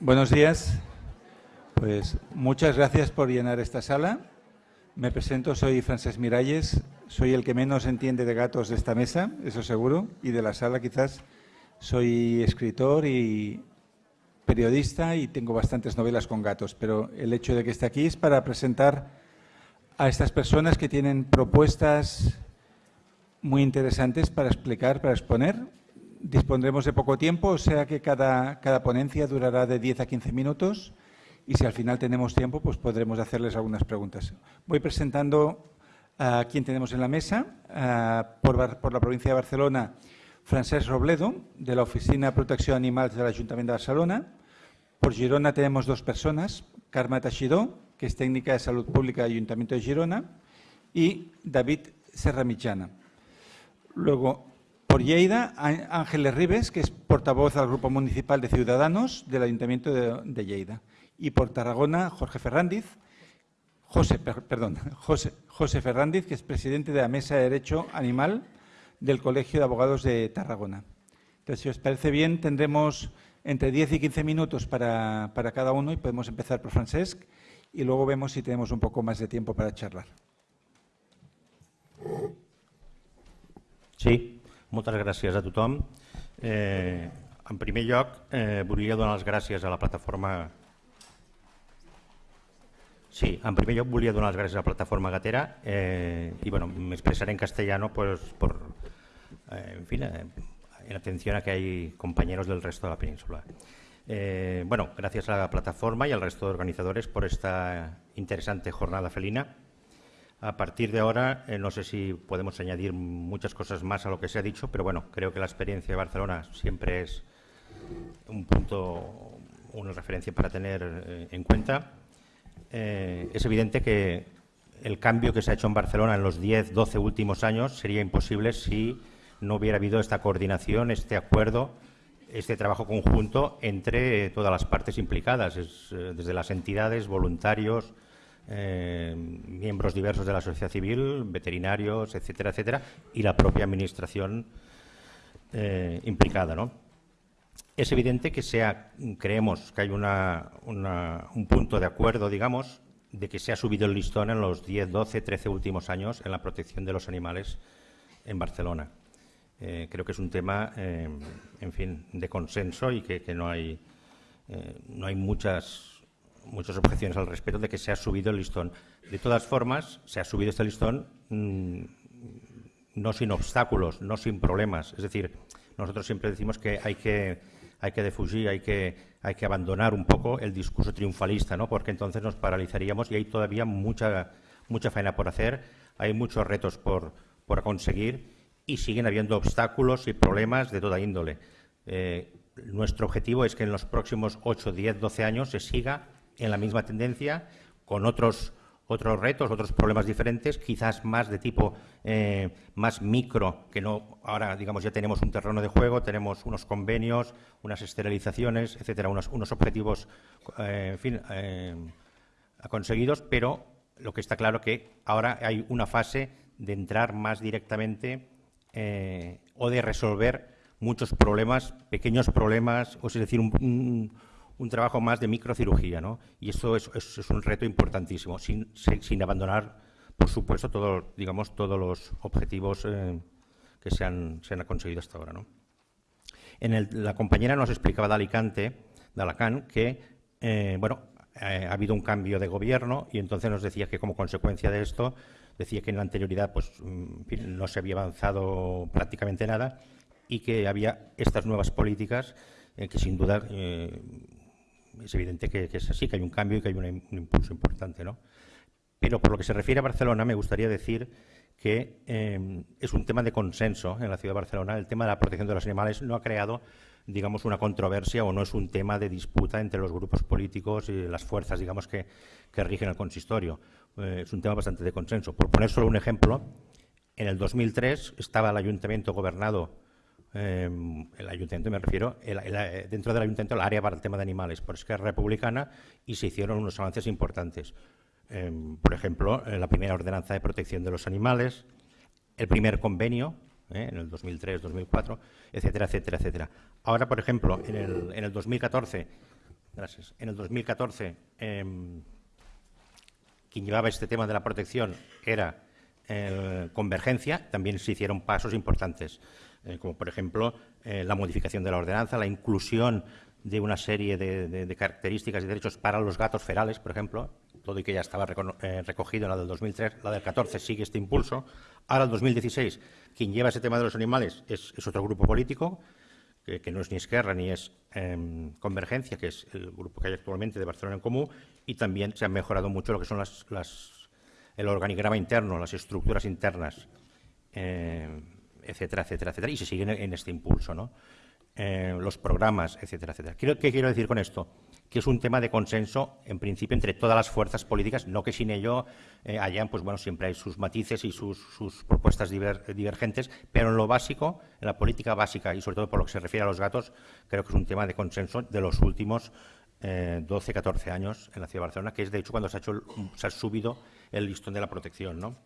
Buenos días. Pues muchas gracias por llenar esta sala. Me presento, soy Francesc Miralles, soy el que menos entiende de gatos de esta mesa, eso seguro, y de la sala quizás. Soy escritor y periodista y tengo bastantes novelas con gatos, pero el hecho de que esté aquí es para presentar a estas personas que tienen propuestas muy interesantes para explicar, para exponer. Dispondremos de poco tiempo, o sea que cada, cada ponencia durará de 10 a 15 minutos y si al final tenemos tiempo, pues podremos hacerles algunas preguntas. Voy presentando a quien tenemos en la mesa. por, por la provincia de Barcelona, Francesc Robledo, de la Oficina de Protecció d'Animals de l'Ajuntament de Barcelona. Por Girona tenemos dos personas, Carme Teixidor, que es técnica de salud pública del Ayuntamiento de Girona, y David Serramitjana. Luego, por Lleida, Ángeles Ribes, que es portavoz del Grupo Municipal de Ciudadanos del Ayuntamiento de, Lleida. Y por Tarragona, Jorge Ferrandiz, José, perdón, José, que es presidente de la Mesa de Derecho Animal del Colegio de Abogados de Tarragona. Entonces, si os parece bien, tendremos entre 10 y 15 minutos para, para cada uno y podemos empezar por Francesc y luego vemos si tenemos un poco más de tiempo para charlar. Sí, moltes gràcies a tothom. Eh, en primer lloc, eh, volia donar les gràcies a la plataforma Sí, en primer lloc volia donar les gràcies a la plataforma Gatera eh, y bueno, me expresaré en castellano pues, por, eh, en fin, eh, en atención a que hay compañeros del resto de la península. Eh, bueno, gracias a la plataforma y al resto de organizadores por esta interesante jornada felina. A partir de ahora, eh, no sé si podemos añadir muchas cosas más a lo que se ha dicho, pero bueno, creo que la experiencia de Barcelona siempre es un punto, una referencia para tener eh, en cuenta. Eh, es evidente que el cambio que se ha hecho en Barcelona en los 10, 12 últimos años sería imposible si no hubiera habido esta coordinación, este acuerdo, este trabajo conjunto entre todas las partes implicadas, es, desde las entidades, voluntarios, eh, miembros diversos de la sociedad civil, veterinarios, etcétera, etcétera, y la propia administración eh, implicada. ¿no? Es evidente que sea, creemos que hay una, un punto de acuerdo, digamos, de que se ha subido el listón en los 10, 12, 13 últimos años en la protección de los animales en Barcelona. Eh, creo que es un tema, en fin, de consenso y que, que no hay, no hay muchas, muchas objeciones al respecto de que se ha subido el listón. De todas formas, se ha subido este listón mmm, no sin obstáculos, no sin problemas. Es decir, nosotros siempre decimos que hay que, hay que defugir, hay que, hay que abandonar un poco el discurso triunfalista, ¿no? porque entonces nos paralizaríamos y hay todavía mucha, mucha faena por hacer, hay muchos retos por, por conseguir y siguen habiendo obstáculos y problemas de toda índole. Eh, nuestro objetivo es que en los próximos 8, 10, 12 años se siga en la misma tendencia, con otros, otros retos, otros problemas diferentes, quizás más de tipo eh, más micro, que no ahora, digamos, ya tenemos un terreno de juego, tenemos unos convenios, unas esterilizaciones, etcétera, unos, unos objetivos, eh, en fin, eh, conseguidos, pero lo que está claro que ahora hay una fase de entrar más directamente eh, o de resolver muchos problemas, pequeños problemas, o es decir, un, un trabajo más de microcirugía. ¿no? Y eso es, un reto importantísimo, sin, sin, abandonar, por supuesto, todo, digamos, todos los objetivos eh, que se han, se han conseguido hasta ahora. ¿no? La compañera nos explicaba de Alicante, de Alacant, que eh, bueno, eh, ha habido un cambio de gobierno y entonces nos decía que como consecuencia de esto decía que en la anterioridad pues, no se había avanzado prácticamente nada y que había estas nuevas políticas que sin duda es evidente que, es así, que hay un cambio y que hay un, impulso importante. ¿no? Pero por lo que se refiere a Barcelona, me gustaría decir que eh, es un tema de consenso en la ciudad de Barcelona. El tema de la protección de los animales no ha creado digamos, una controversia o no es un tema de disputa entre los grupos políticos y las fuerzas, digamos, que, que rigen el consistorio. Eh, es un tema bastante de consenso. Por poner solo un ejemplo, en el 2003 estaba el ayuntamiento gobernado, eh, el ayuntamiento me refiero, el, el, dentro del ayuntamiento el área para el tema de animales, por Esquerra Republicana, y se hicieron unos avances importantes. Eh, por ejemplo, la primera ordenanza de protección de los animales, el primer convenio ¿eh? en el 2003, 2004, etcétera, etcétera, etcétera. Ahora, por ejemplo, en el, en el 2014 Gracias. En el 2014, em, quien llevaba este tema de la protección era eh, Convergencia. También se hicieron pasos importantes, eh, como por ejemplo eh, la modificación de la ordenanza, la inclusión de una serie de, características y derechos para los gatos ferales, por ejemplo, todo y que ya estaba recogido en la del 2003, la del 14 sigue este impulso. Ahora, el 2016, quien lleva ese tema de los animales es otro grupo político, que, no es ni Esquerra ni es em, Convergencia, que es el grupo que hay actualmente de Barcelona en Común, y también se ha mejorado mucho lo que son las, el organigrama interno, las estructuras internas, em, etcétera, etcétera, etcétera, y se siguen en este impulso, ¿no? Eh, los programas, etcétera, etcétera. ¿Qué quiero decir con esto? Que es un tema de consenso, en principio, entre todas las fuerzas políticas, no que sin ello eh, hayan, pues bueno, siempre hay sus matices y sus, propuestas divergentes, pero en lo básico, en la política básica y sobre todo por lo que se refiere a los gatos, creo que es un tema de consenso de los últimos 12, eh, 14 años en la ciudad de Barcelona, que es de hecho cuando se ha, hecho, se ha subido el listón de la protección, ¿no?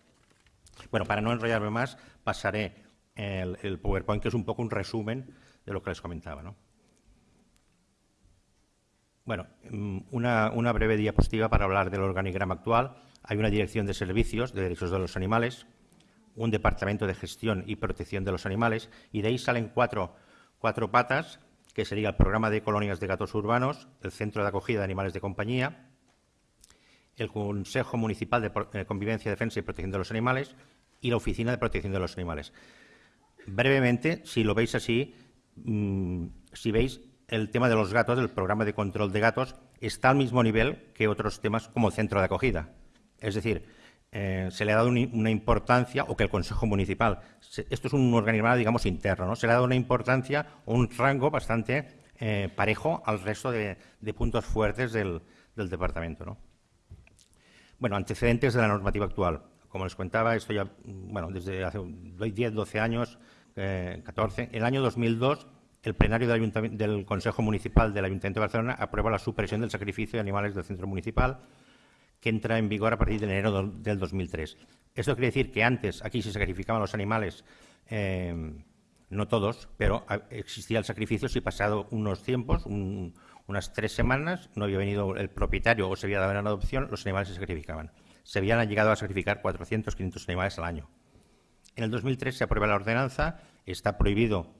Bueno, para no enrollarme más, pasaré el, PowerPoint, que es un poco un resumen de lo que les comentaba. ¿no? Bueno, mm, una, breve diapositiva para hablar del organigrama actual. Hay una dirección de servicios de derechos de los animales, un departamento de gestión y protección de los animales, y de ahí salen cuatro, cuatro patas, que sería el programa de colonias de gatos urbanos, el centro de acogida de animales de compañía, el Consejo Municipal de eh, Convivencia, Defensa y Protección de los Animales y la Oficina de Protección de los Animales. Brevemente, si lo veis así, Mm, si veis, el tema de los gatos, del programa de control de gatos, está al mismo nivel que otros temas como el centro de acogida. Es decir, eh, se le ha dado una importancia, o que el Consejo Municipal, esto es un organismo, digamos, interno, ¿no? se le ha dado una importancia o un rango bastante eh, parejo al resto de, puntos fuertes del, departamento. ¿no? Bueno, antecedentes de la normativa actual. Como les contaba, esto ya, bueno, desde hace 10, 12 años 14. En el año 2002, el plenario del, Consejo Municipal del Ayuntamiento de Barcelona aprueba la supresión del sacrificio de animales del centro municipal, que entra en vigor a partir de enero del 2003. Esto quiere decir que antes aquí se sacrificaban los animales, eh, no todos, pero existía el sacrificio si pasado unos tiempos, unas tres semanas, no había venido el propietario o se había dado en adopción, los animales se sacrificaban. Se habían llegado a sacrificar 400, 500 animales al año. En el 2003 se aprueba la ordenanza, está prohibido,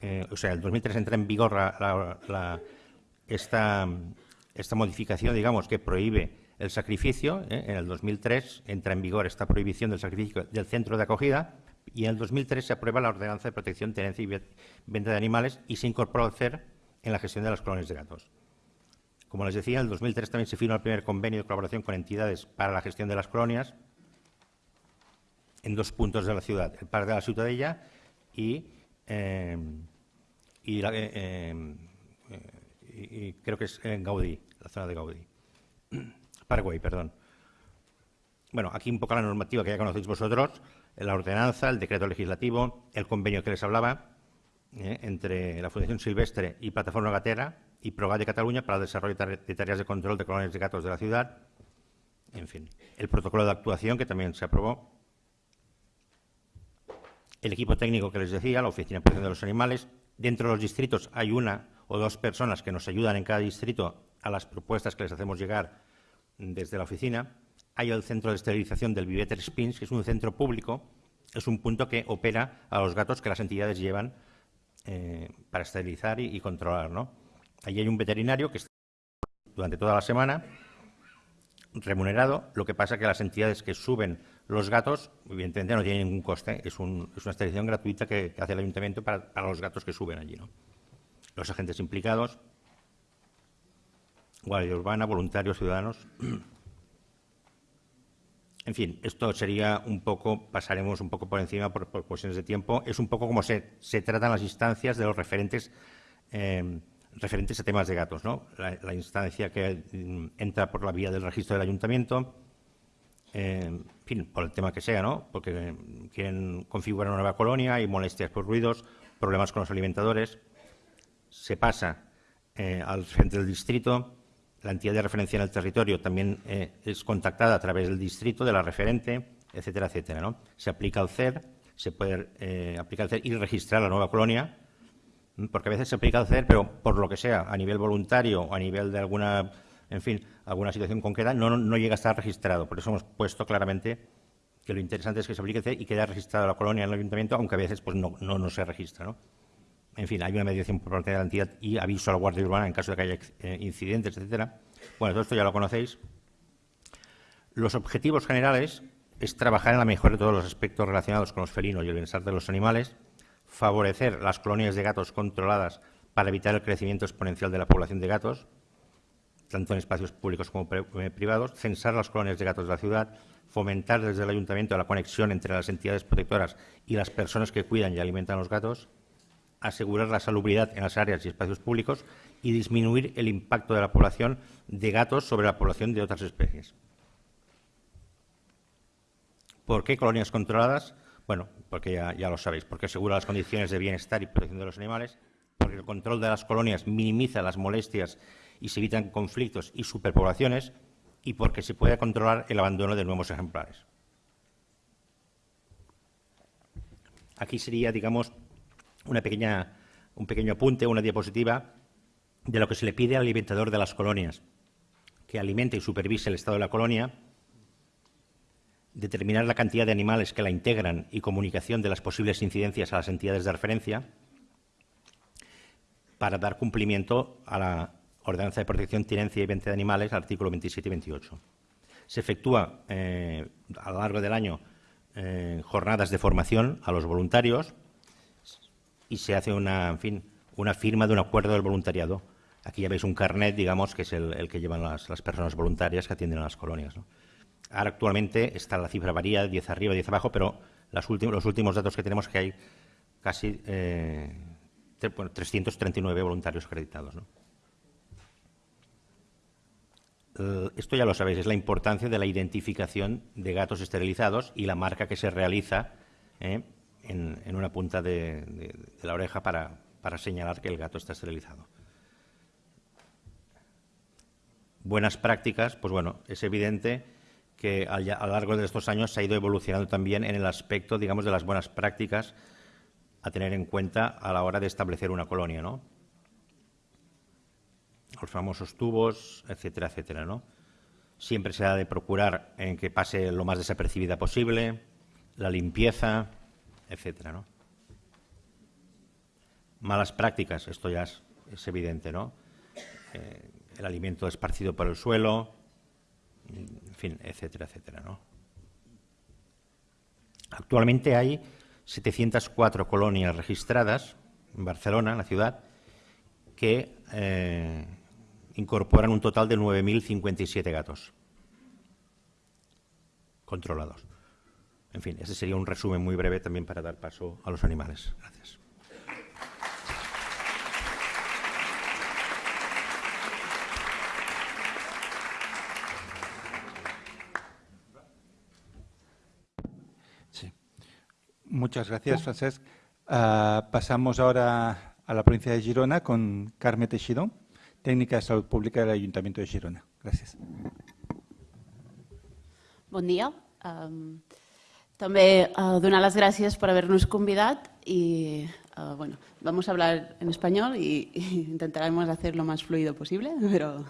eh, o sea, en el 2003 entra en vigor esta, modificación, digamos, que prohíbe el sacrificio. ¿eh? En el 2003 entra en vigor esta prohibición del sacrificio del centro de acogida y en el 2003 se aprueba la ordenanza de protección, tenencia y venta de animales y se incorpora el CER en la gestión de las colonias de gatos. Como les decía, en el 2003 también se firma el primer convenio de colaboración con entidades para la gestión de las colonias en dos puntos de la ciudad, el Parque de la Ciutadella y, eh, eh, y, creo que es en Gaudí, la zona de Gaudí. Paraguay, perdón. Bueno, aquí un poco la normativa que ya conocéis vosotros, la ordenanza, el decreto legislativo, el convenio que les hablaba eh, entre la Fundación Silvestre y Plataforma Gatera y ProGat de Cataluña para el desarrollo de tareas de control de colonias de gatos de la ciudad. En fin, el protocolo de actuación que también se aprobó el equipo técnico que les decía, la Oficina de Protección de los Animales. Dentro de los distritos hay una o dos personas que nos ayudan en cada distrito a las propuestas que les hacemos llegar desde la oficina. Hay el centro de esterilización del Viveter Spins, que es un centro público, es un punto que opera a los gatos que las entidades llevan eh, para esterilizar y, controlar. Allí hay un veterinario que está durante toda la semana remunerado. Lo que pasa que las entidades que suben los gatos, evidentemente, no tienen ningún coste. Es, una extracción gratuita que, hace el ayuntamiento para, los gatos que suben allí. ¿no? Los agentes implicados, Guardia Urbana, voluntarios, ciudadanos. En fin, esto sería un poco, pasaremos un poco por encima por, cuestiones de tiempo. Es un poco como se, se tratan las instancias de los referentes. Eh, referentes a temas de gatos, ¿no? La, instancia que mm, entra por la vía del registro del ayuntamiento, en fin, por el tema que sea, ¿no? Porque quieren configurar una nueva colonia, hay molestias por ruidos, problemas con los alimentadores. Se pasa eh, al frente del distrito, la entidad de referencia en el territorio también eh, es contactada a través del distrito, de la referente, etcétera, etcétera, ¿no? Se aplica el CER, se puede aplicar el CER y registrar la nueva colonia porque a veces se aplica hacer, pero por lo que sea, a nivel voluntario o a nivel de alguna, en fin, alguna situación concreta, no, llega a estar registrado. Por eso hemos puesto claramente que lo interesante es que se aplique y quede registrada la colonia en el ayuntamiento, aunque a veces pues, no, se registra. En fin, hay una mediación por parte de la entidad y aviso a la Guardia Urbana en caso de que haya eh, incidentes, etcétera. Bueno, todo esto ya lo conocéis. Los objetivos generales es trabajar en la mejora de todos los aspectos relacionados con los felinos y el bienestar de los animales, favorecer las colonias de gatos controladas para evitar el crecimiento exponencial de la población de gatos, tanto en espacios públicos como eh, privados, censar las colonias de gatos de la ciudad, fomentar desde el ayuntamiento la conexión entre las entidades protectoras y las personas que cuidan y alimentan a los gatos, asegurar la salubridad en las áreas y espacios públicos y disminuir el impacto de la población de gatos sobre la población de otras especies. ¿Por qué colonias controladas? Bueno, porque ya, lo sabéis, porque asegura las condiciones de bienestar y protección de los animales, porque el control de las colonias minimiza las molestias y se evitan conflictos y superpoblaciones, y porque se puede controlar el abandono de nuevos ejemplares. Aquí sería, digamos, un pequeño apunte, una diapositiva de lo que se le pide al alimentador de las colonias, que alimente y supervise el estado de la colonia, determinar la cantidad de animales que la integran y comunicación de las posibles incidencias a las entidades de referencia para dar cumplimiento a la Ordenanza de Protección, Tenencia y Venta de Animales, artículo 27 y 28. Se efectúa eh, a lo largo del año eh, jornadas de formación a los voluntarios y se hace una, en fin, una firma de un acuerdo del voluntariado. Aquí ya veis un carnet, digamos, que es el, que llevan las, personas voluntarias que atienden a las colonias. Ahora actualmente está la cifra varía, 10 arriba, 10 abajo, pero los últimos datos que tenemos es que hay casi 339 eh, voluntarios acreditados. Eh, esto ya lo sabéis, es la importancia de la identificación de gatos esterilizados y la marca que se realiza eh, en, una punta de, la oreja para, señalar que el gato está esterilizado. Buenas prácticas, pues bueno, es evidente que a, lo largo de estos años se ha ido evolucionando también en el aspecto, digamos, de las buenas prácticas a tener en cuenta a la hora de establecer una colonia, ¿no? Los famosos tubos, etcétera, etcétera, ¿no? Siempre se ha de procurar en que pase lo más desapercibida posible, la limpieza, etcétera, ¿no? Malas prácticas, esto ya es, evidente, ¿no? Eh, el alimento esparcido por el suelo, en fin, etcétera, etcétera, ¿no? Actualmente hay 704 colonias registradas en Barcelona, en la ciudad, que eh, incorporan un total de 9.057 gatos controlados. En fin, ese sería un resumen muy breve también para dar paso a los animales. Gracias. Muchas gracias, Francesc. Ah, pasamos ahora a la provincia de Girona con Carme Teixidó, técnica de salud pública del Ayuntamiento de Girona. Gracias. Buen día. També uh, donar les gràcies per haver-nos i uh, bueno, vamos a hablar en español y, y intentaremos hacer lo más fluido posible, pero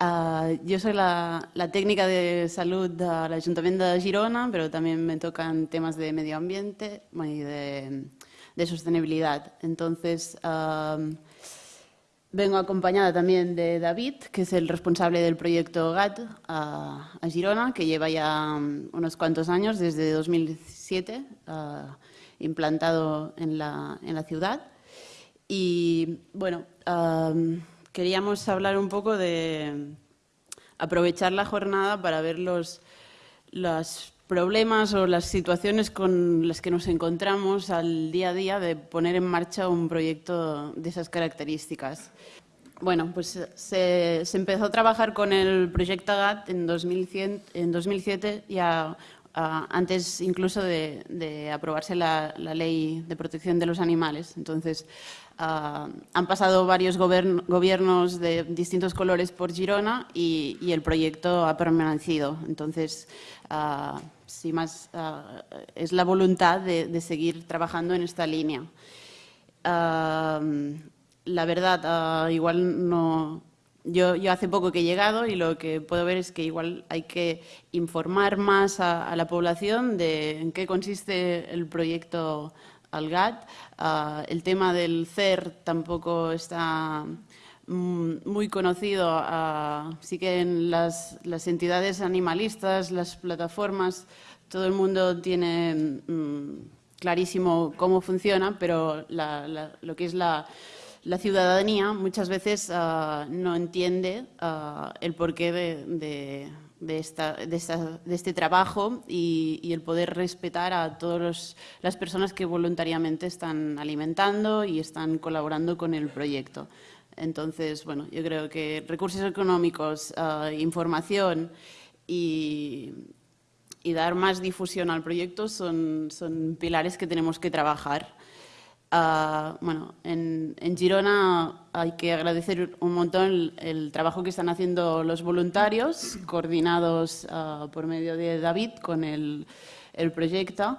uh, yo soy la, la, técnica de salud del Ayuntamiento de Girona, pero también me tocan temas de medio ambiente y de, de sostenibilidad. Entonces, uh, Vengo acompañada también de David, que es el responsable del proyecto GAT a, Girona, que lleva ya um, unos cuantos años, desde 2007, uh, implantado en la, ciudad. Y bueno, um, queríamos hablar un poco de aprovechar la jornada para ver los, las problemas o las situaciones con las que nos encontramos al día a día de poner en marcha un proyecto de esas características. Bueno, pues se, empezó a trabajar con el proyecto GAT en, 2007, ya antes incluso de, aprobarse la, ley de protección de los animales. Entonces, han pasado varios gobiernos de distintos colores por Girona y, el proyecto ha permanecido. Entonces, sí más ah, es la voluntad de, seguir trabajando en esta línea. la verdad, igual no, yo, hace poco que he llegado y lo que puedo ver es que igual hay que informar más a, la población de en qué consiste el proyecto Algat. Ah, el tema del CER tampoco está muy conocido. Uh, sí que en las, entidades animalistas, las plataformas, todo el mundo tiene mm, clarísimo cómo funciona, pero lo que es la la ciudadanía muchas veces ah, no entiende ah, el porqué de, de, esta, de, este trabajo y, el poder respetar a todas las personas que voluntariamente están alimentando y están colaborando con el proyecto. Entonces, bueno, yo creo que recursos económicos, ah, información y, dar más difusión al proyecto son, son pilares que tenemos que trabajar. Ah, bueno, en, Girona hay que agradecer un montón el, trabajo que están haciendo los voluntarios, coordinados ah, por medio de David con el, proyecto.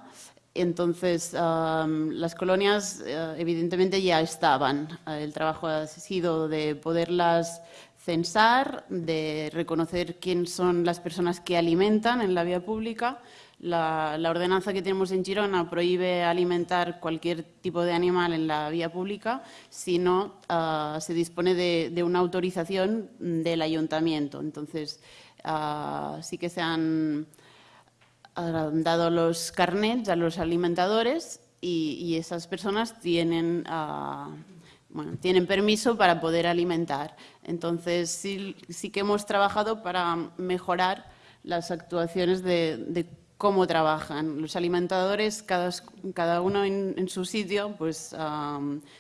Entonces, las colonias eh, evidentemente ya estaban. El trabajo ha sido de poderlas censar, de reconocer quién son las personas que alimentan en la vía pública la, ordenanza que tenemos en Girona prohíbe alimentar cualquier tipo de animal en la vía pública si no ah, se dispone de, una autorización del ayuntamiento. Entonces, ah, sí que se han ah, dado los carnets a los alimentadores y, esas personas tienen, tienen permiso para poder alimentar. Entonces, sí, que hemos trabajado para mejorar las actuaciones de, de cómo trabajan. Los alimentadores, cada, cada uno en, su sitio, pues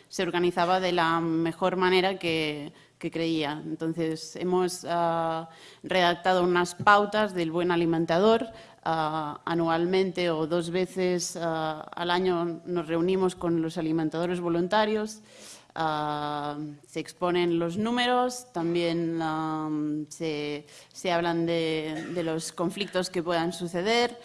se organizaba de la mejor manera que, creía. Entonces, hemos ah, redactado unas pautas del buen alimentador. Anualmente o dos veces al año nos reunimos con los alimentadores voluntarios. se exponen los números, también se, hablan de, los conflictos que puedan suceder.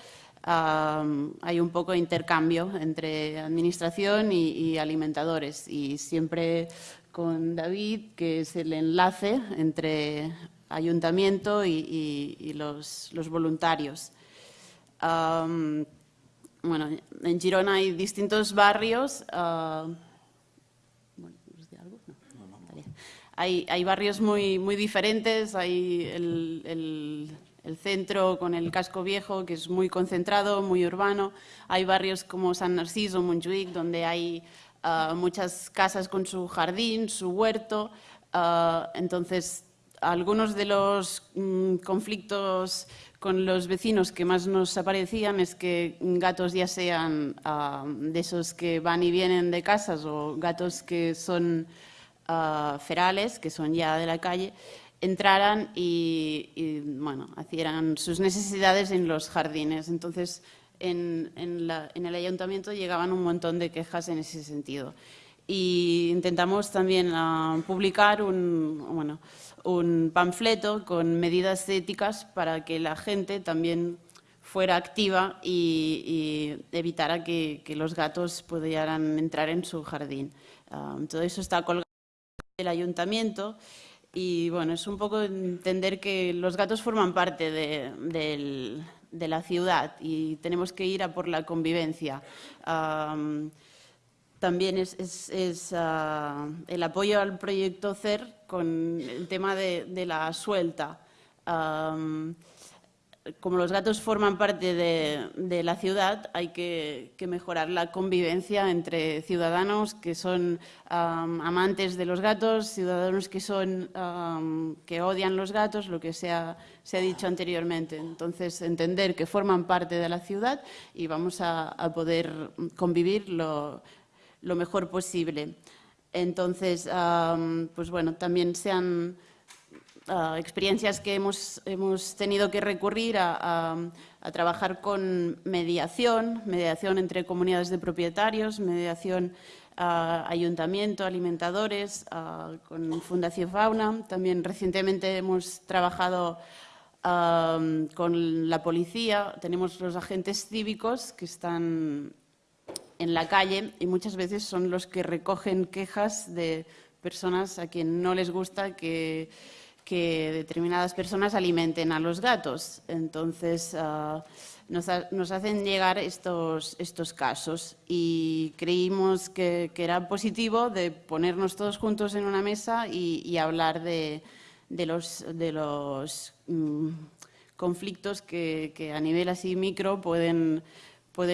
hay un poco de intercambio entre administración y, alimentadores y siempre con David, que es el enlace entre ayuntamiento y, los, voluntarios. Bueno, en Girona hay distintos barrios. Uh, hay, hay, barrios muy, muy diferentes, hay el, el, el, centro con el casco viejo, que es muy concentrado, muy urbano. Hay barrios como San Narciso, Montjuic, donde hay uh, muchas casas con su jardín, su huerto. Uh, entonces, algunos de los mm, conflictos con los vecinos que más nos aparecían es que gatos ya sean uh, de esos que van y vienen de casas o gatos que son ferales, que son ya de la calle, entraran y, bueno, hicieran sus necesidades en los jardines. Entonces, en, el ayuntamiento llegaban un montón de quejas en ese sentido. Y intentamos también ah, publicar un, bueno, un panfleto con medidas éticas para que la gente también fuera activa y, evitara que, los gatos pudieran entrar en su jardín. Ah, todo eso está colgado del ayuntamiento y bueno, es un poco entender que los gatos forman parte de, la ciudad y tenemos que ir a por la convivencia. También es, ah, el apoyo al proyecto CER con el tema de, la suelta como los gatos forman parte de, la ciudad, hay que, mejorar la convivencia entre ciudadanos que son amantes de los gatos, ciudadanos que, son, que odian los gatos, lo que se ha, dicho anteriormente. Entonces, entender que forman parte de la ciudad y vamos a, poder convivir lo, mejor posible. Entonces, pues bueno, también se han experiencias que hemos, hemos, tenido que recurrir a, trabajar con mediación, mediación entre comunidades de propietarios, mediación a ayuntamiento, alimentadores, con Fundación Fauna. También recientemente hemos trabajado con la policía, tenemos los agentes cívicos que están en la calle y muchas veces son los que recogen quejas de personas a quien no les gusta que, determinadas personas alimenten a los gatos. Entonces, ah, nos, hacen llegar estos, casos y creímos que, era positivo de ponernos todos juntos en una mesa y, hablar de, los, mm, conflictos que, a nivel así micro pueden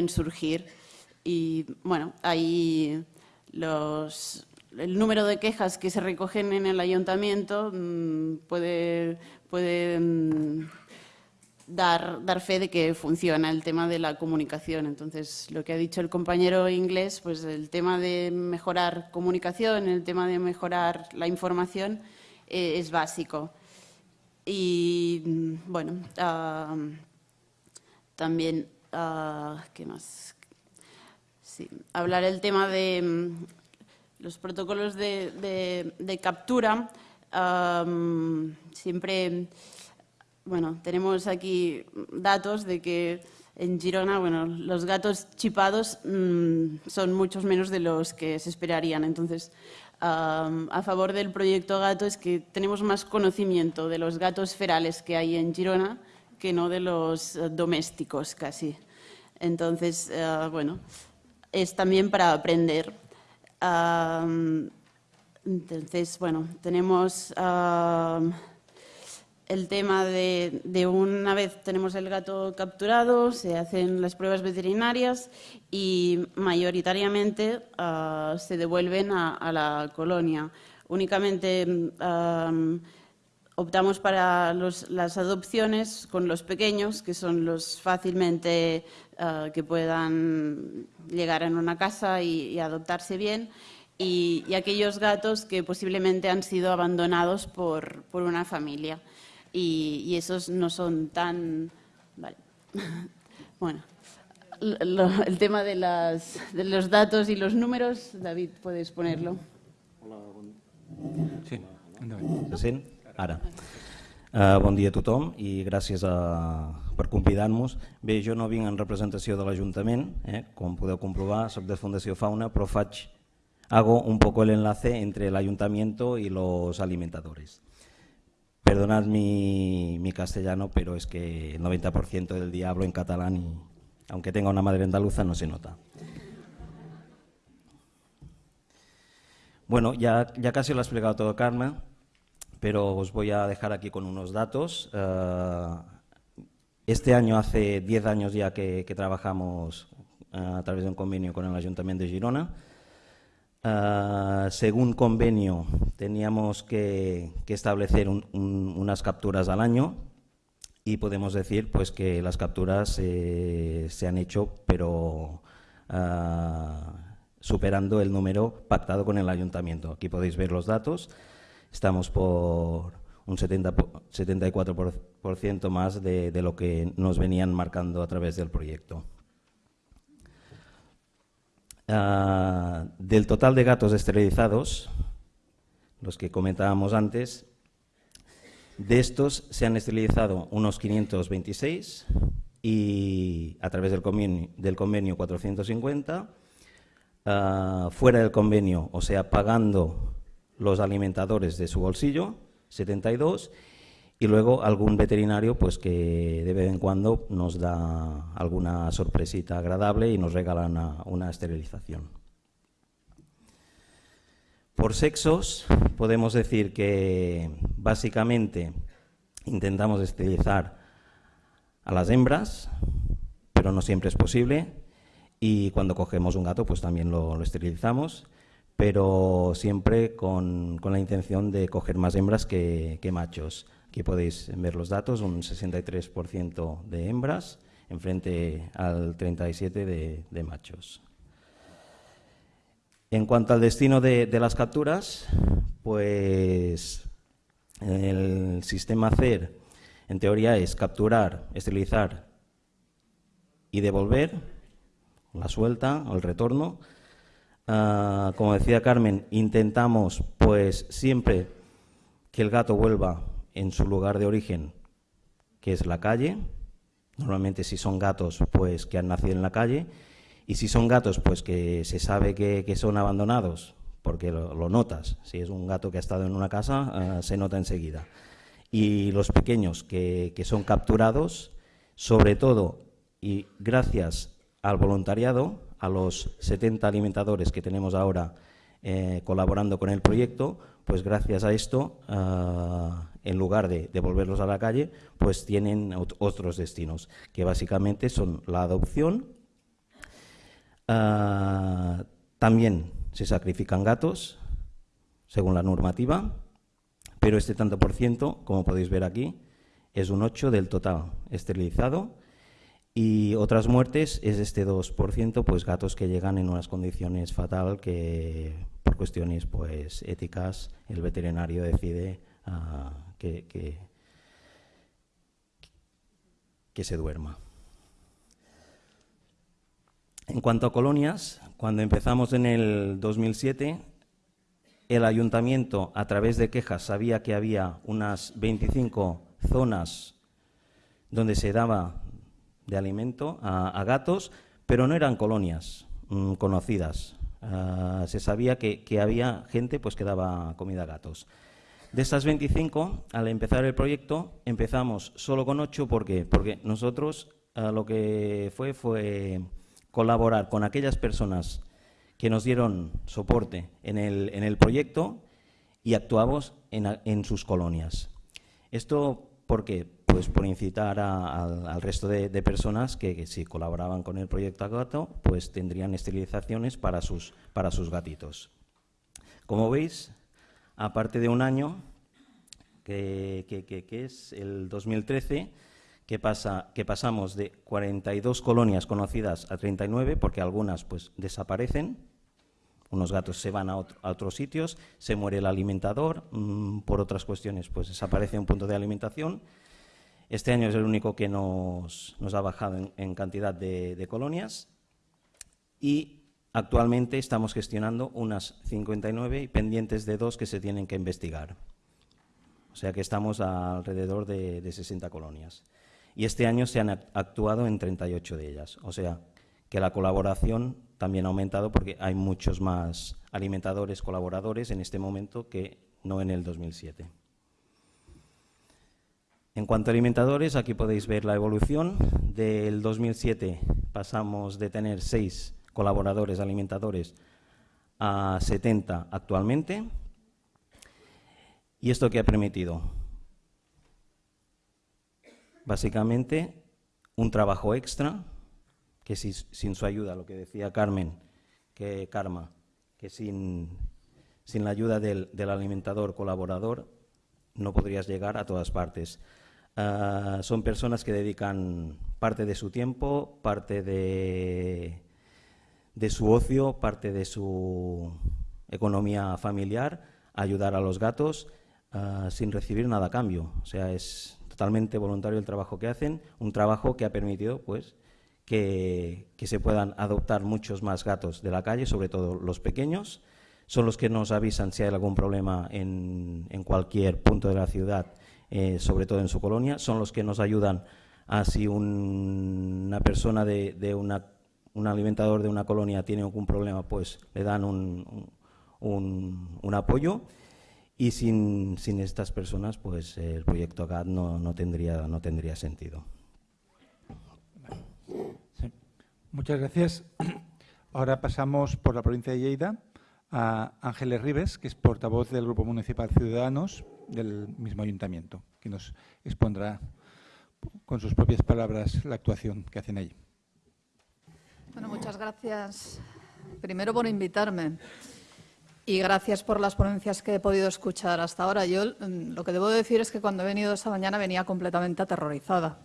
surgir. Y bueno, ahí los, el número de quejas que se recogen en el ayuntamiento mm, puede, mm, dar, dar fe de que funciona el tema de la comunicación. Entonces, lo que ha dicho el compañero inglés, pues el tema de mejorar comunicación, el tema de mejorar la información eh, es básico. Y bueno, ah, también, ah, ¿qué más? Sí, hablar el tema de mm, los protocolos de, captura. Siempre bueno, tenemos aquí datos de que en Girona, bueno, los gatos chipados mm, son muchos menos de los que se esperarían. Entonces, a favor del proyecto Gato es que tenemos más conocimiento de los gatos ferales que hay en Girona que no de los eh, domésticos casi. Entonces, eh, bueno, es también para aprender. entonces, bueno, tenemos el tema de, una vez tenemos el gato capturado, se hacen las pruebas veterinarias y mayoritariamente ah, se devuelven a, la colonia. Únicamente optamos para las adopciones con los pequeños, que son los fácilmente ah, que puedan llegar en una casa y, adoptarse bien. Y, aquellos gatos que posiblemente han sido abandonados por una familia y, esos no son tan... Vale. bueno, el tema de, las, de, los datos y los números, David, puedes ponerlo. Hola. Sí, Se? Ara. Uh, bon dia a tothom i gràcies a, per convidar-nos. Bé, jo no vinc en representació de l'Ajuntament, eh? com podeu comprovar, soc de Fundació Fauna, però faig, hago un poco el enlace entre l'Ayuntamiento y los alimentadores. Perdonad mi, castellano, pero es que el 90% del día hablo en catalán y aunque tenga una madre andaluza no se nota. Bueno, ya, ya casi lo ha explicado todo Carmen, pero os voy a dejar aquí con unos datos. Eh, este año hace 10 años ya que, trabajamos eh, a través de un convenio con el Ayuntamiento de Girona. Ah, según convenio, teníamos que, establecer unas capturas al año y podemos decir pues, que las capturas eh, se han hecho, pero ah, superando el número pactado con el ayuntamiento. Aquí podéis ver los datos. Estamos por un 70, 74% más de lo que nos venían marcando a través del proyecto. Ah, del total de gatos esterilizados, los que comentábamos antes, de estos se han esterilizado unos 526 y a través del convenio, del convenio 450, ah, fuera del convenio, o sea, pagando los alimentadores de su bolsillo, 72 y luego algún veterinario pues que de vez en cuando nos da alguna sorpresita agradable y nos regala una, esterilización. Por sexos podemos decir que básicamente intentamos esterilizar a las hembras, pero no siempre es posible y cuando cogemos un gato pues también lo, esterilizamos, pero siempre con, la intención de coger más hembras que machos. Aquí podéis ver los datos, un 63% de hembras en frente al 37% de, machos. En cuanto al destino de, las capturas, pues el sistema CER en teoría es capturar, esterilizar y devolver la suelta o el retorno. Ah, como decía Carmen, intentamos pues siempre que el gato vuelva en su lugar de origen, que es la calle, normalmente si son gatos, pues que han nacido en la calle, Y si son gatos, pues que se sabe que, son abandonados, porque lo, notas. Si es un gato que ha estado en una casa, eh, se nota enseguida. Y los pequeños que, son capturados, sobre todo y gracias al voluntariado, a los 70 alimentadores que tenemos ahora eh, colaborando con el proyecto, pues gracias a esto, eh, en lugar de devolverlos a la calle, pues tienen otros destinos, que básicamente son la adopción, Ah, también se sacrifican gatos, según la normativa, pero este tanto por ciento, como podéis ver aquí, es un 8 del total esterilizado y otras muertes es este 2%, pues gatos que llegan en unas condiciones fatal que por cuestiones pues éticas el veterinario decide ah, que, que se duerma. En cuanto a colonias, cuando empezamos en el 2007, el ayuntamiento, a través de quejas, sabía que había unas 25 zonas donde se daba de alimento a, gatos, pero no eran colonias mm, conocidas. Ah, se sabía que, había gente pues, que daba comida a gatos. De estas 25, al empezar el proyecto, empezamos solo con 8. ¿Por qué? Porque nosotros ah, lo que fue fue colaborar con aquellas personas que nos dieron soporte en el, en el proyecto y actuamos en, sus colonias. ¿Esto por qué? Pues por incitar al resto de, personas que, si colaboraban con el proyecto Gato, pues tendrían esterilizaciones para sus, para sus gatitos. Como veis, aparte de un año, que, que es el 2013, que, pasa, que pasamos de 42 colonias conocidas a 39, porque algunas pues desaparecen, unos gatos se van a, otros sitios, se muere el alimentador, mm, por otras cuestiones pues desaparece un punto de alimentación. Este año es el único que nos, ha bajado en, cantidad de, de, colonias y actualmente estamos gestionando unas 59 y pendientes de dos que se tienen que investigar. O sea que estamos alrededor de, de 60 colonias y este año se han actuado en 38 de ellas. O sea, que la colaboración también ha aumentado porque hay muchos más alimentadores colaboradores en este momento que no en el 2007. En cuanto a alimentadores, aquí podéis ver la evolución. Del 2007 pasamos de tener seis colaboradores alimentadores a 70 actualmente. ¿Y esto qué ha permitido? Básicamente, un trabajo extra, que sin su ayuda, lo que decía Carmen, que Karma, que sin, la ayuda del, alimentador colaborador no podrías llegar a todas partes. Ah, son personas que dedican parte de su tiempo, parte de, su ocio, parte de su economía familiar a ayudar a los gatos ah, sin recibir nada a cambio. O sea, es totalmente voluntario el trabajo que hacen, un trabajo que ha permitido pues, que, se puedan adoptar muchos más gatos de la calle, sobre todo los pequeños. Son los que nos avisan si hay algún problema en, cualquier punto de la ciudad, eh, sobre todo en su colonia. Son los que nos ayudan a si una persona de, un alimentador de una colonia tiene algún problema, pues le dan un, apoyo y sin, estas personas pues el proyecto no, no, tendría, no tendría sentido. Muchas gracias. Ahora pasamos por la provincia de Lleida a Ángeles Rives, que es portavoz del Grupo Municipal Ciudadanos del mismo ayuntamiento, que nos expondrá con sus propias palabras la actuación que hacen allí. Bueno, muchas gracias primero por invitarme. Y gracias por las ponencias que he podido escuchar hasta ahora. Yo mm, lo que debo decir es que cuando he venido esta mañana venía completamente aterrorizada.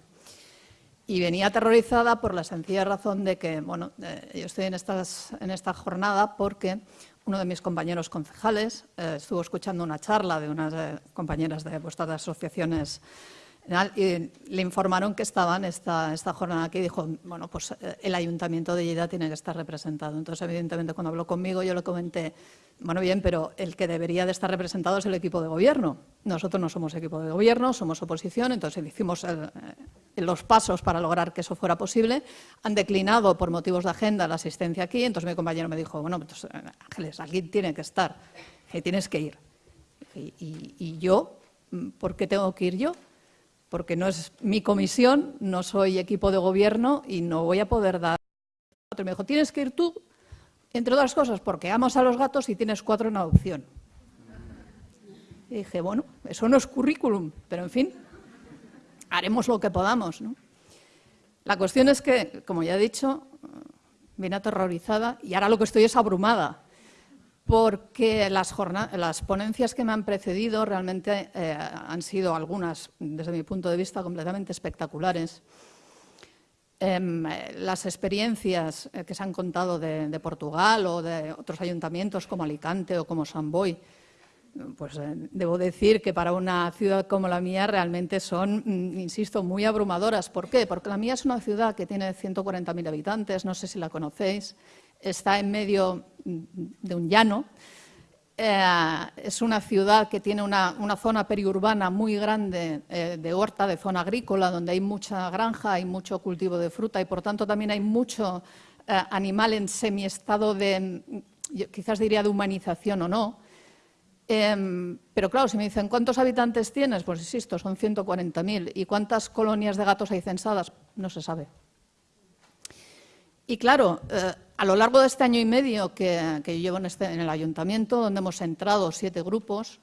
Y venía aterrorizada por la sencilla razón de que, bueno, eh, yo estoy en, estas, en esta jornada porque uno de mis compañeros concejales eh, estuvo escuchando una charla de unas eh, compañeras de vuestras asociaciones le informaron que estaban esta, esta jornada aquí y dijo, bueno, pues el Ayuntamiento de Lleida tiene que estar representado. Entonces, evidentemente, cuando habló conmigo, yo le comenté, bueno, bien, pero el que debería de estar representado es el equipo de gobierno. Nosotros no somos equipo de gobierno, somos oposición, entonces hicimos los pasos para lograr que eso fuera posible. Han declinado por motivos de agenda la asistencia aquí, entonces mi compañero me dijo, bueno, pues, Ángeles, aquí tiene que estar, tienes que ir. Y, yo, ¿por qué tengo que ir yo? Porque no es mi comisión, no soy equipo de gobierno y no voy a poder dar. Me dijo, tienes que ir tú, entre otras cosas, porque amas a los gatos y tienes cuatro en adopción. Y dije, bueno, eso no es currículum, pero en fin, haremos lo que podamos. La cuestión es que, como ya he dicho, vine aterrorizada y ahora lo que estoy es abrumada, porque las, ponencias que me han precedido realmente eh, han sido algunas, desde mi punto de vista, completamente espectaculares. Em, las experiencias eh, que se han contado de, Portugal o de otros ayuntamientos como Alicante o como San Boy pues eh, debo decir que para una ciudad como la mía realmente son, mm, insisto, muy abrumadoras. ¿Por qué? Porque la mía es una ciudad que tiene 140.000 habitantes, no sé si la conocéis, está en medio de un llano, eh, es una ciudad que tiene una, zona periurbana muy grande eh, de horta, de zona agrícola, donde hay mucha granja, hay mucho cultivo de fruta y por tanto también hay mucho animal en semiestado de, quizás diría de humanización o no, Em, pero claro, si me dicen, ¿cuántos habitantes tienes? Pues insisto, son 140.000. ¿Y cuántas colonias de gatos hay censadas? No se sabe. Y claro, eh, a lo largo de este año y medio que, yo llevo en, este, en, el ayuntamiento, donde hemos entrado siete grupos,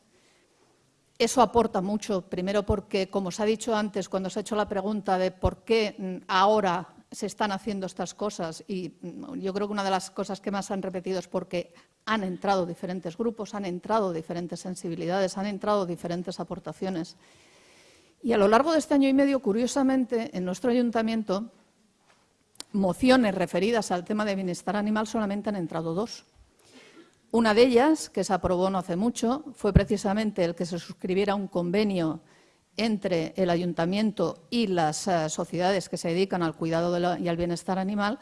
eso aporta mucho. Primero porque, como se ha dicho antes, cuando se ha hecho la pregunta de por qué mm, ahora se están haciendo estas cosas, y mm, yo creo que una de las cosas que más han repetido es porque han entrado diferentes grupos, han entrado diferentes sensibilidades, han entrado diferentes aportaciones. Y a lo largo de este año y medio, curiosamente, en nuestro ayuntamiento, mociones referidas al tema de bienestar animal solamente han entrado dos. Una de ellas, que se aprobó no hace mucho, fue precisamente el que se suscribiera un convenio entre el ayuntamiento y las eh, sociedades que se dedican al cuidado y al bienestar animal